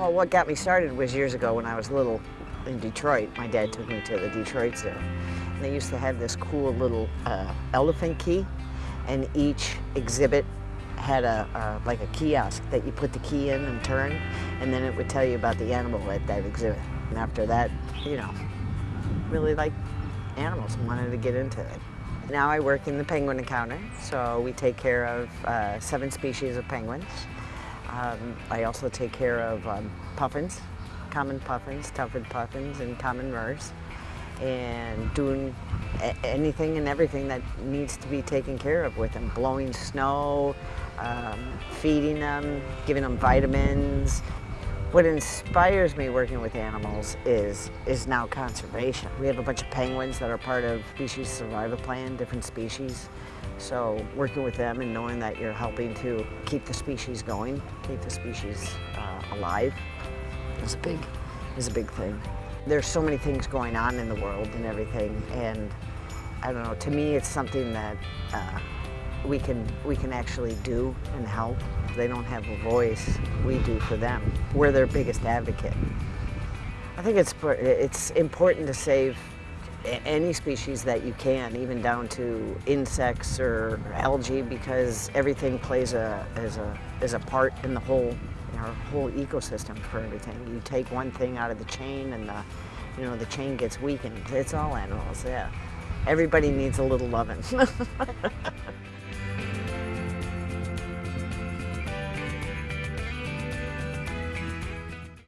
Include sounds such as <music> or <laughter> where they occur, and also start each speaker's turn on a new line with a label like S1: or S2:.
S1: Well, what got me started was years ago when I was little in Detroit. My dad took me to the Detroit Zoo. And they used to have this cool little uh, elephant key, and each exhibit had a, a, like a kiosk that you put the key in and turn, and then it would tell you about the animal at that exhibit. And after that, you know, really liked animals and wanted to get into it. Now I work in the penguin encounter, so we take care of uh, seven species of penguins. Um, I also take care of um, puffins, common puffins, tufted puffins, and common murres, and doing anything and everything that needs to be taken care of with them. Blowing snow, um, feeding them, giving them vitamins, what inspires me working with animals is, is now conservation. We have a bunch of penguins that are part of species survival plan, different species. So working with them and knowing that you're helping to keep the species going, keep the species uh, alive is a big, is a big thing. There's so many things going on in the world and everything, and I don't know, to me it's something that uh, we can, we can actually do and help. They don't have a voice, we do for them. We're their biggest advocate. I think it's, it's important to save any species that you can, even down to insects or algae, because everything plays a, as, a, as a part in the whole, our whole ecosystem for everything. You take one thing out of the chain and the, you know, the chain gets weakened. It's all animals, yeah. Everybody needs a little loving. <laughs>